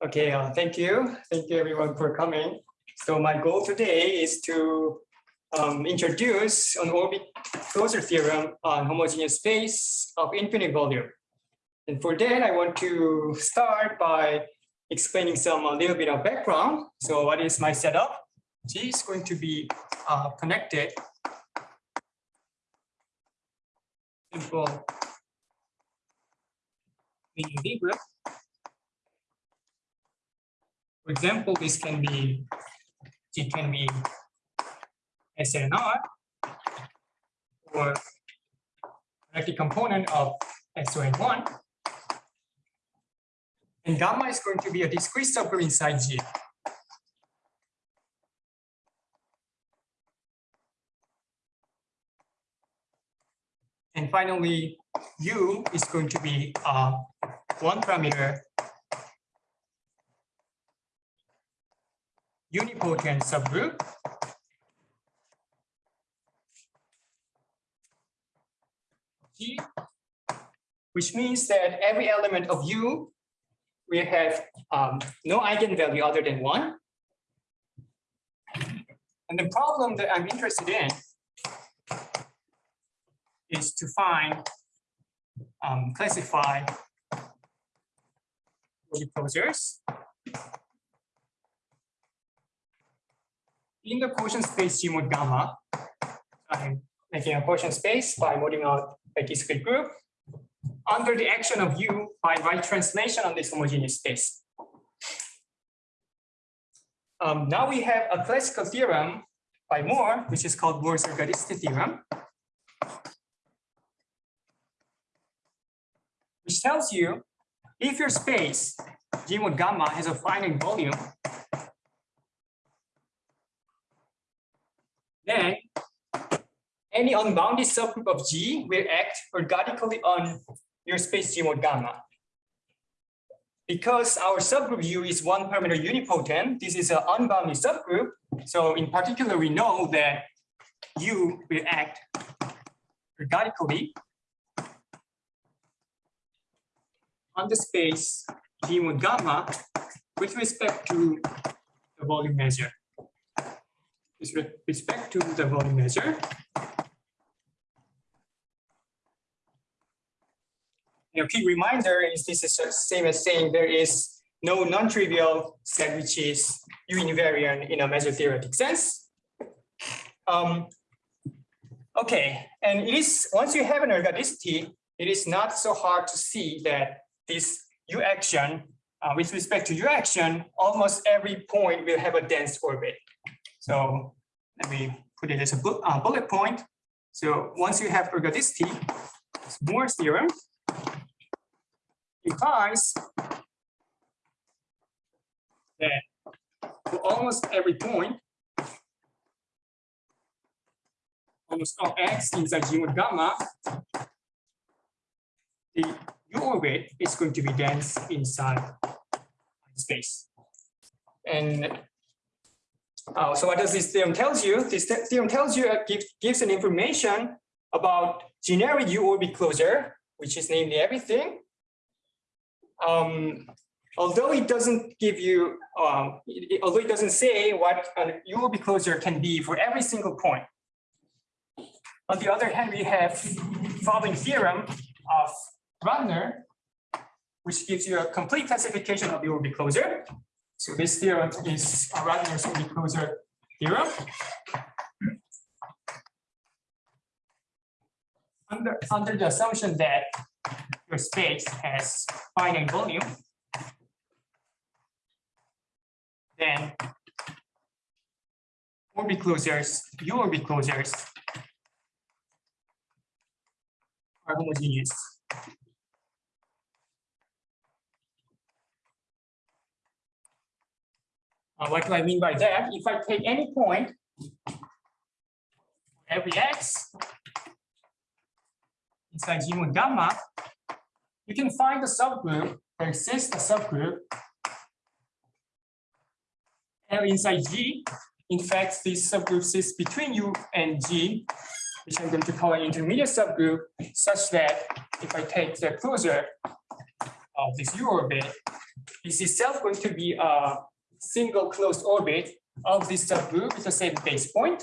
Okay, uh, thank you. Thank you everyone for coming. So my goal today is to um, introduce an orbit closure theorem on homogeneous space of infinite volume. And for that, I want to start by explaining some a little bit of background. So what is my setup? G is going to be uh, connected. Simple Lie group For example, this can be it can be SNR or connected component of SON1. And gamma is going to be a discrete subgroup inside G. And finally, U is going to be a one parameter unipotent subgroup. G, which means that every element of U will have um, no eigenvalue other than one. And the problem that I'm interested in is to find, um, classify closures in the quotient space G mod gamma, I'm making a quotient space by modding out a discrete group under the action of U by right translation on this homogeneous space. Um, now we have a classical theorem by Moore, which is called Moore's ergodicity theorem, which tells you if your space G mod gamma has a finite volume, then any unbounded subgroup of G will act ergodically on your space G mod gamma. Because our subgroup U is one parameter unipotent, this is an unbounded subgroup. So in particular, we know that U will act ergodically on the space G mod gamma with respect to the volume measure with respect to the volume measure. Know, key reminder is this is the same as saying there is no non-trivial set which is U invariant in a measure theoretic sense. Um, okay, and it is once you have an ergodicity, it is not so hard to see that this U action uh, with respect to U action, almost every point will have a dense orbit. So let me put it as a uh, bullet point. So once you have ergodicity, Moore's theorem implies that for almost every point, almost all x inside G mod gamma, the U orbit is going to be dense inside space. And uh, so what does this theorem tells you? This theorem tells you, uh, gives, gives an information about generic U-orbit closure, which is namely everything. Um, although it doesn't give you, um, it, although it doesn't say what a U-orbit closure can be for every single point. On the other hand, we have following theorem of Ratner, which gives you a complete classification of the orbit closure. So this theorem is a Ratner's orbit closure theorem. Under, under the assumption that your space has finite volume, then orbit closures, U orbit closures are homogeneous. Uh, what do I mean by that? If I take any point, every x inside G mod gamma, you can find a subgroup, there exists a subgroup L inside G. In fact, this subgroup sits between U and G, which I'm going to call an intermediate subgroup, such that if I take the closure of this U orbit, is itself going to be a single closed orbit of this subgroup with the same base point.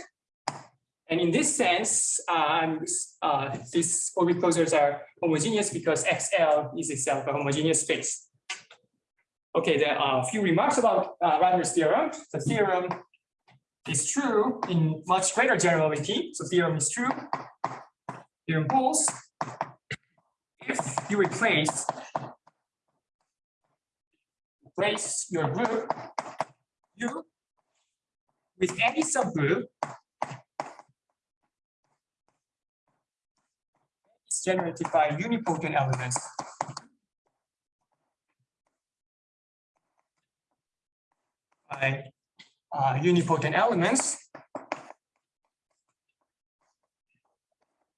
And in this sense, um, uh, these orbit closures are homogeneous because XL is itself a homogeneous space. Okay, there are a few remarks about uh, Ratner's theorem. The theorem is true in much greater generality. So theorem is true. Theorem holds if you replace replace your group U with any subgroup is generated by unipotent elements. By uh, unipotent elements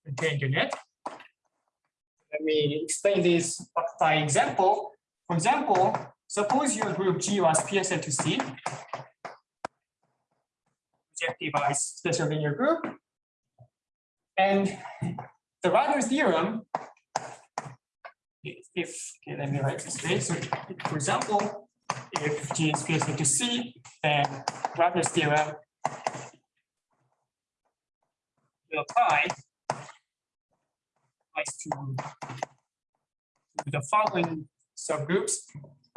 contained in it. Let me explain this by example. For example, suppose your group G was PSL to C, projective special linear group, and the Ratner's theorem, if, okay, let me write this way. So, for example, if G is PSL to C, then Ratner's theorem will apply to the following subgroups.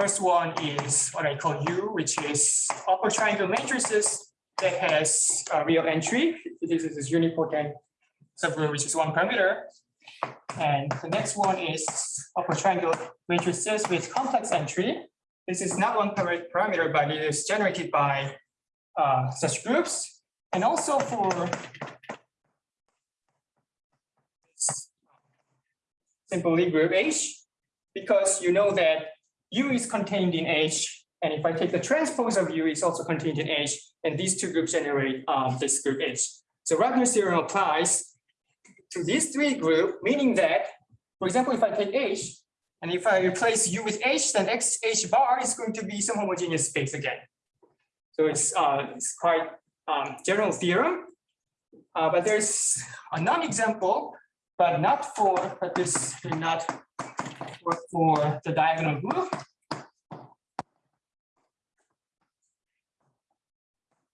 First one is what I call U, which is upper triangle matrices that has a real entry. This is this unipotent subgroup, which is one parameter. And the next one is upper triangle matrices with complex entry. This is not one parameter, but it is generated by uh, such groups. And also for simply group H because you know that U is contained in H. And if I take the transpose of U, it's also contained in H. And these two groups generate um, this group H. So Ratner's theorem applies to these three groups, meaning that, for example, if I take H, and if I replace U with H, then X H bar is going to be some homogeneous space again. So it's, uh, it's quite um, general theorem. Uh, but there's a non-example but not for, but this not for the diagonal group.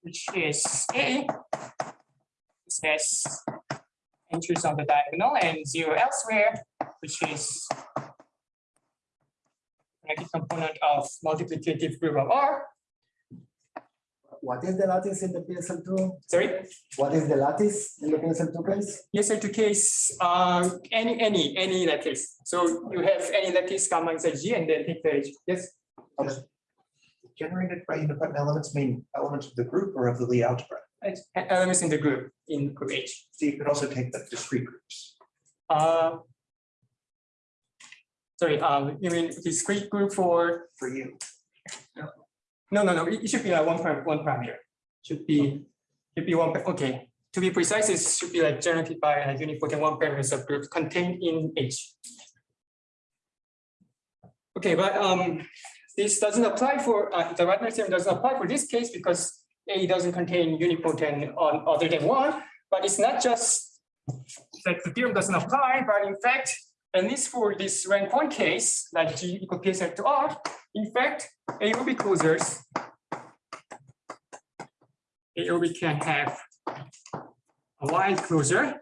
Which is A, this has entries on the diagonal and zero elsewhere, which is connected component of multiplicative group of R. What is the lattice in the PSL2? Sorry? What is the lattice in the PSL2 case? PSL2 case, uh, any, any, any lattice. So you have any lattice gamma inside G and then take the H. Yes? Okay. Generated by independent elements mean elements of the group or of the Lie algebra? It's Elements in the group, in group H. So you could also take the discrete groups. Uh, sorry, um, you mean discrete group for, For you, no, no, no, no. it should be like one, param- one parameter. Should be, should be one, okay. To be precise, it should be like generated by a unipotent one parameter subgroup contained in H. Okay, but um, this doesn't apply for, uh, the Ratner theorem doesn't apply for this case because A doesn't contain unipotent on other than one, but it's not just that the theorem doesn't apply, but in fact, at least for this rank one case, like G equal PSL to R, in fact, AOB closures, AOB can have a wide closure.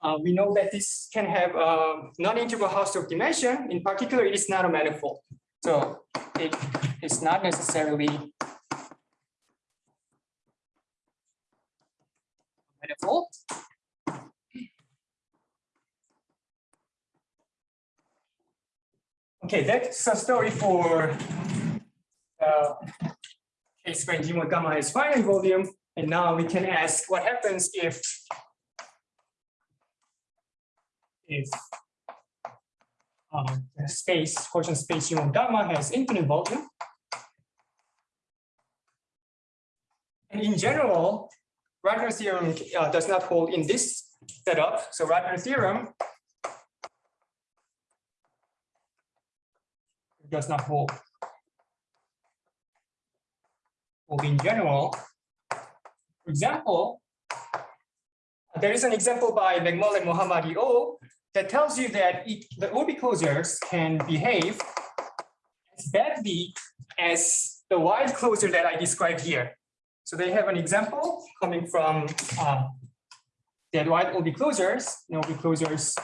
Uh, we know that this can have a non-integral Hausdorff dimension. In particular, it is not a manifold. So it is not necessarily Okay, that's a story for uh, case when G1 gamma is finite volume. And now we can ask what happens if if the space, quotient space G1 gamma has infinite volume. And in general, Ratner theorem uh, does not hold in this setup. So Ratner theorem does not hold. Hold in general. For example, there is an example by McMullen Mohammadi O that tells you that it, the OB closures can behave as badly as the wide closure that I described here. So they have an example coming from uh, that wide OB closures, you OB closures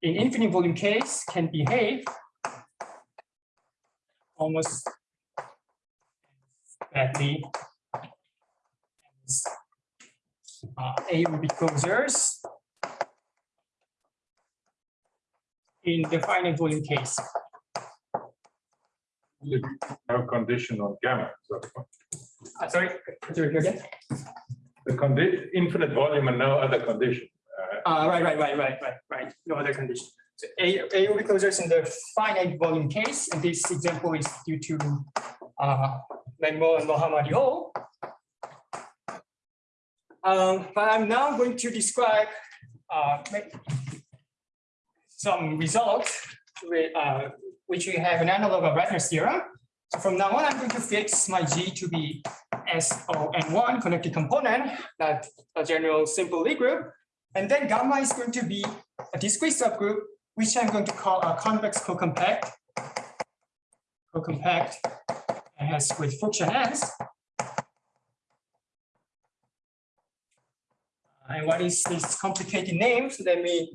in infinite volume case can behave almost badly as uh, A OB closures in the finite volume case. No condition on gamma. So Uh, sorry, could you repeat again? the infinite volume and no other condition. Uh, Uh, right, right, right, right, right, right. No other condition. So A, A will be closures in the finite volume case, and this example is due to uh, and Mohammadi Ho. Um, but I'm now going to describe uh, some results with, uh, which we have an analog of Ratner's theorem. So from now on, I'm going to fix my G to be SON1 connected component, that a general simple Lie group. And then gamma is going to be a discrete subgroup, which I'm going to call a convex co-compact. Co-compact and has with Fuchsian ends. And what is this complicated name? So let me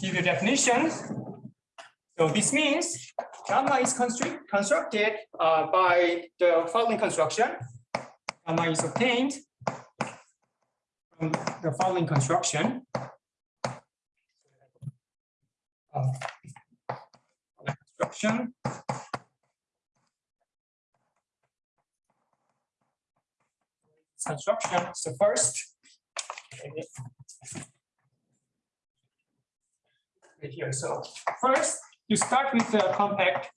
give you definition. So this means gamma is construct- constructed uh, by the following construction. Gamma is obtained from the following construction. Uh, Construction. Construction, so first. Right here, so first, you start with the compact.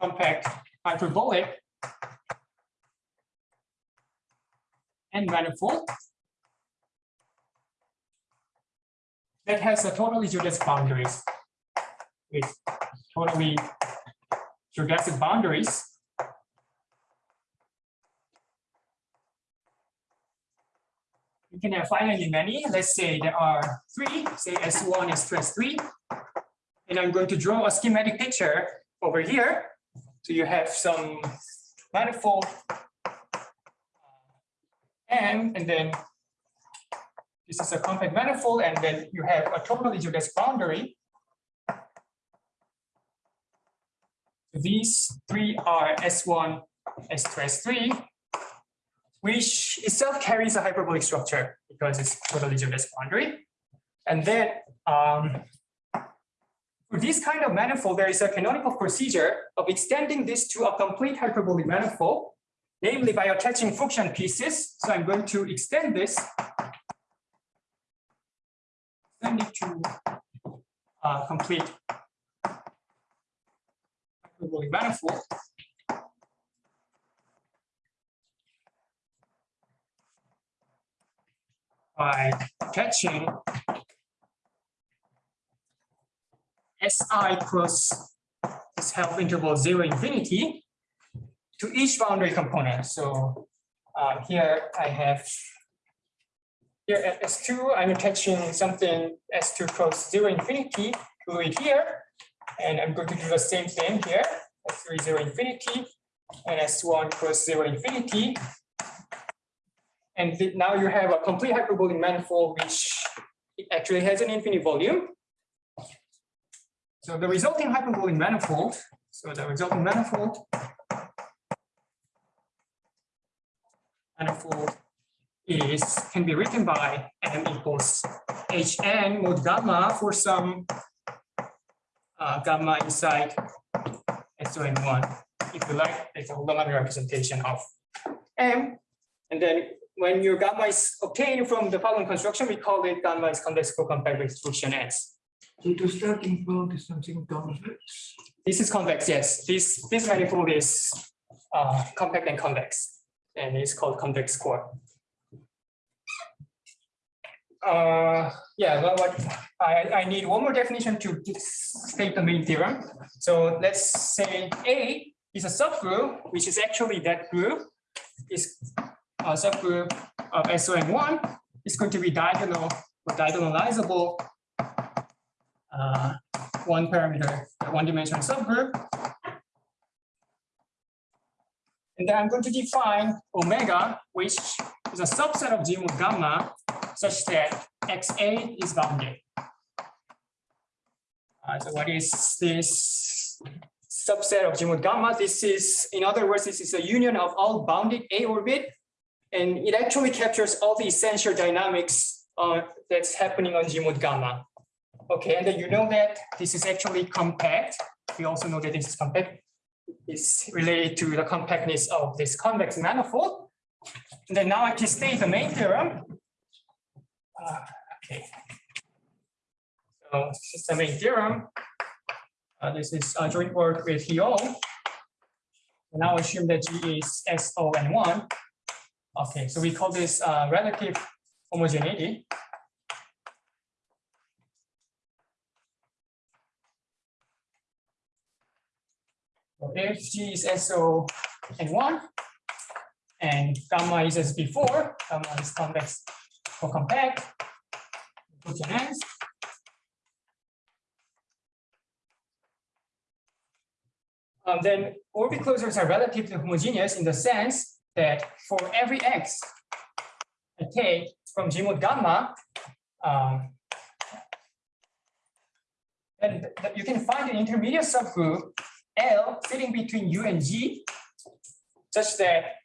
Compact hyperbolic and manifold. That has a totally geodesic boundaries. With totally geodesic boundaries. You can have finitely many, let's say there are three, say S1 is to S3. And I'm going to draw a schematic picture over here. So you have some manifold uh, M, and then this is a compact manifold, and then you have a geodesic boundary. These three are S1, S2, S3, which itself carries a hyperbolic structure because it's totally geodesic boundary. And then um, for this kind of manifold, there is a canonical procedure of extending this to a complete hyperbolic manifold namely by attaching function pieces. So I'm going to extend this. Extend it to uh, complete hyperbolic manifold. By attaching Si plus this half interval zero infinity to each boundary component. So uh, here I have here at S2, I'm attaching something S2 cross zero infinity to it here. And I'm going to do the same thing here, S3 zero infinity and S1 cross zero infinity. And now you have a complete hyperbolic manifold, which actually has an infinite volume. So the resulting hyperbolic manifold, so the resulting manifold manifold is can be written by m equals hn mod gamma for some uh, gamma inside SON1. If you like, it's a holonomy representation of m. And then when your gamma is obtained from the following construction, we call it gamma is convex co-compact with Fuchsian ends. So the starting point is something convex. This is convex, yes. This this manifold is uh, compact and convex, and it's called convex core. Uh, yeah, well, what I, I need one more definition to state the main theorem. So let's say A is a subgroup, which is actually that group is a subgroup of SON1 is going to be diagonal or diagonalizable uh, one parameter, one dimensional subgroup. And then I'm going to define omega, which is a subset of G gamma, such that XA is bounded. Uh, so what is this subset of G gamma? This is, in other words, this is a union of all bounded A orbit. And it actually captures all the essential dynamics uh, that's happening on G mod gamma. Okay, and then you know that this is actually compact. We also know that this is compact. It's related to the compactness of this convex manifold. And then now I can state the main theorem. Uh, okay. So this is the main theorem. Uh, this is a joint work with. And Now assume that G is SO and one. Okay, so we call this uh, relative homogeneity. So if G is SO and one, and gamma is as before, gamma is convex or compact, put your hands. Um, then orbit closures are relatively homogeneous in the sense that for every x I take from G mod gamma, um, and you can find an intermediate subgroup L sitting between U and G, such that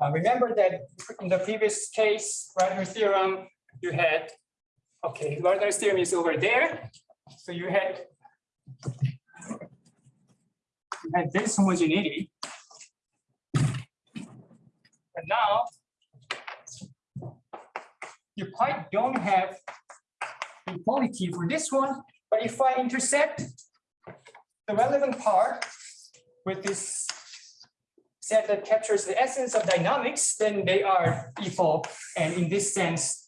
uh, remember that in the previous case, Ratner's theorem, you had, okay, Ratner's theorem is over there. So you had you had this homogeneity. Now you quite don't have equality for this one, but if I intersect the relevant part with this set that captures the essence of dynamics, then they are equal. And in this sense,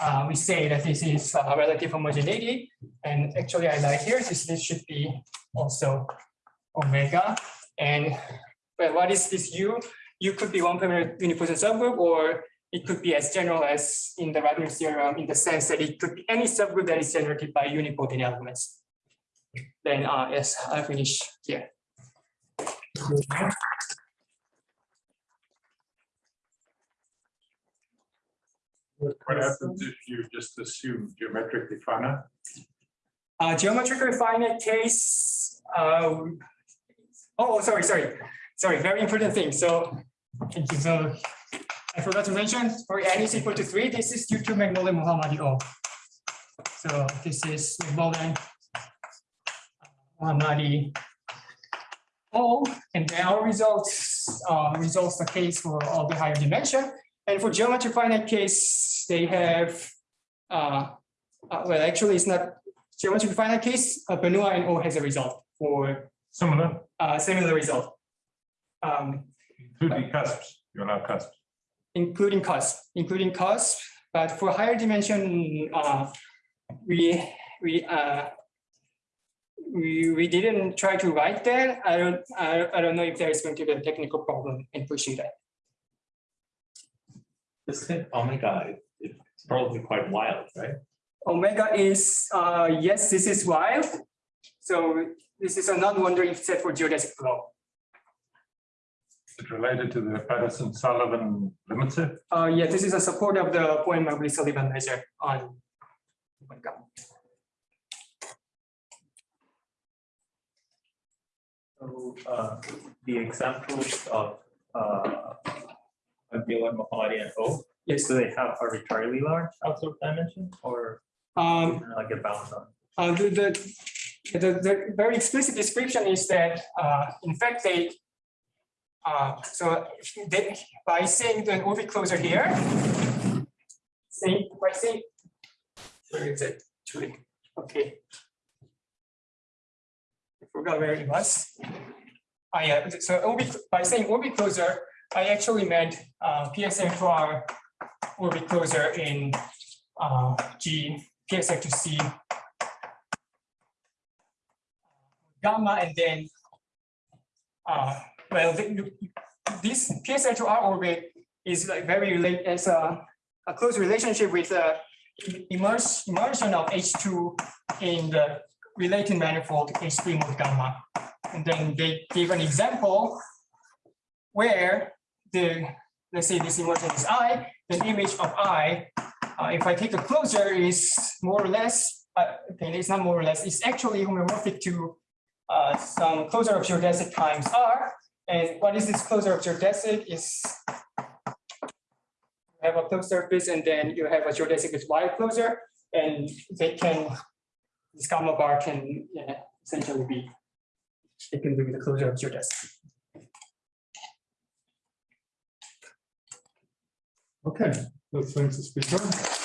uh, we say that this is a relative homogeneity. And actually, I like here, this, this should be also omega. And well, what is this U? U could be one parameter unipotent subgroup, or it could be as general as in the Ratner theorem in the sense that it could be any subgroup that is generated by unipotent elements. Then, uh, yes, I finish here. What happens if you just assume geometrically finite? Uh, geometrically finite case, uh, oh, sorry, sorry, sorry, very important thing. So, thank you. So, I forgot to mention for n is equal to three, this is due to Magnolia Muhammadi O. So this is Magnolia Muhammadi O, and then our results, uh, results the case for all the higher dimension. And for geometry finite case, they have, uh, uh, well, actually, it's not geometry finite case, uh, Benoit and O has a result for Similar, uh, similar result. Um, including cusps, you're not cusps. including cost, including cost, but for higher dimension, uh, we, we, uh, we, we didn't try to write that. I don't, I, I don't know if there is going to be a technical problem in pushing that. This thing, omega, it's probably quite wild, right? Omega is, uh, yes, this is wild. So this is a non-wandering set for geodesic flow. It's related to the Patterson-Sullivan limit set. Uh, yeah, this is a support of the Bowen-Margulis-Sullivan measure on. Omega. So, uh, the examples of, uh, Abdullah Mohammadi and O, Yes, do they have arbitrarily large absolute dimension or um, like a bound on? Uh, the, the, the, the very explicit description is that, uh, in fact, they, uh, so they, by saying the orbit closer here, say, by saying, where is it? Okay. I forgot where it was. I, yeah, so orbit, by saying orbit closer, I actually meant, uh, PSL to R orbit closer in, uh, G, PSL to C gamma and then uh well the- this PSL to R orbit is like very related as a a close relationship with the immersion of H2 in the related manifold H3 mod gamma. And then they give an example where the, let's say this immersion is I, the image of I, uh, if I take a closure is more or less, uh, okay, it's not more or less, it's actually homeomorphic to uh, some closure of geodesic times R. And what is this closure of geodesic is you have a closed surface and then you have a geodesic with wire closure and they can, this gamma bar can yeah, essentially be, it can be the closure of geodesic. Okay, so thanks speaker.